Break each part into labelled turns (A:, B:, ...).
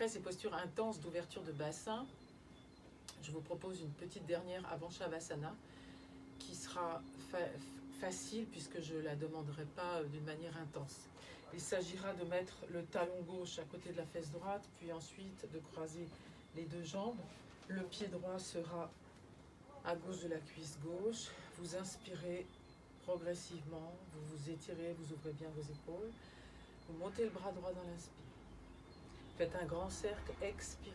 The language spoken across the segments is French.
A: après ces postures intenses d'ouverture de bassin, je vous propose une petite dernière avant Shavasana qui sera facile puisque je ne la demanderai pas d'une manière intense. Il s'agira de mettre le talon gauche à côté de la fesse droite, puis ensuite de croiser les deux jambes. Le pied droit sera à gauche de la cuisse gauche. Vous inspirez progressivement, vous vous étirez, vous ouvrez bien vos épaules. Vous montez le bras droit dans l'inspire. Faites un grand cercle, expirez.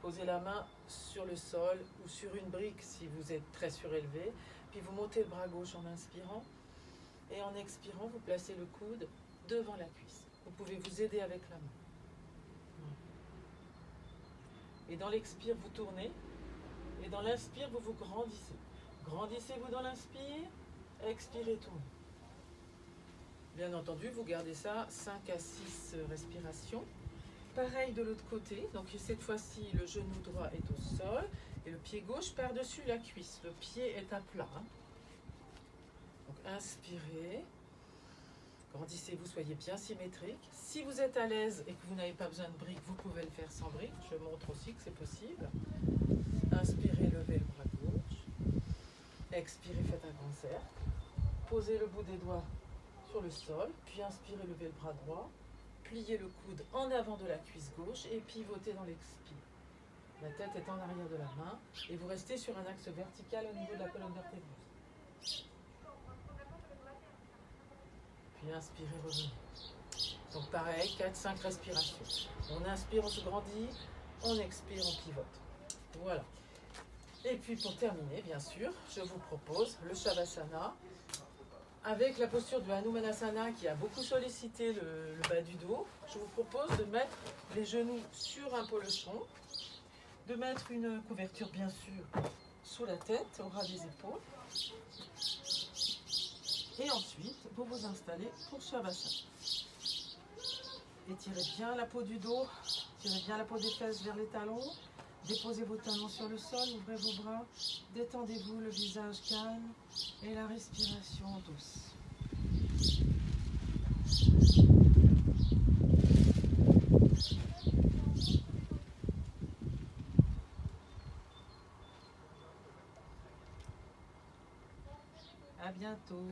A: Posez la main sur le sol ou sur une brique si vous êtes très surélevé. Puis vous montez le bras gauche en inspirant. Et en expirant, vous placez le coude devant la cuisse. Vous pouvez vous aider avec la main. Et dans l'expire, vous tournez. Et dans l'inspire, vous vous grandissez. Grandissez-vous dans l'inspire. Expirez, tournez. Bien entendu, vous gardez ça 5 à 6 respirations. Pareil de l'autre côté. Donc cette fois-ci, le genou droit est au sol. Et le pied gauche par-dessus la cuisse. Le pied est à plat. Donc inspirez. Grandissez-vous, soyez bien symétrique. Si vous êtes à l'aise et que vous n'avez pas besoin de briques, vous pouvez le faire sans briques. Je montre aussi que c'est possible. Inspirez, levez le bras gauche. Expirez, faites un grand cercle. Posez le bout des doigts le sol. Puis inspirez, levez le bras droit. Pliez le coude en avant de la cuisse gauche et pivotez dans l'expire. La tête est en arrière de la main et vous restez sur un axe vertical au niveau de la colonne vertébreuse. inspirez, revenez. Donc pareil, 4-5 respirations. On inspire, on se grandit, on expire, on pivote. Voilà. Et puis pour terminer, bien sûr, je vous propose le Shavasana avec la posture du Hanumanasana qui a beaucoup sollicité le, bas du dos. Je vous propose de mettre les genoux sur un polochon, de mettre une couverture bien sûr sous la tête, au ras des épaules, et ensuite, vous vous installez pour Shavasana. Étirez bien la peau du dos, tirez bien la peau des fesses vers les talons. Déposez vos talons sur le sol, ouvrez vos bras, détendez-vous, le visage calme et la respiration douce. À bientôt.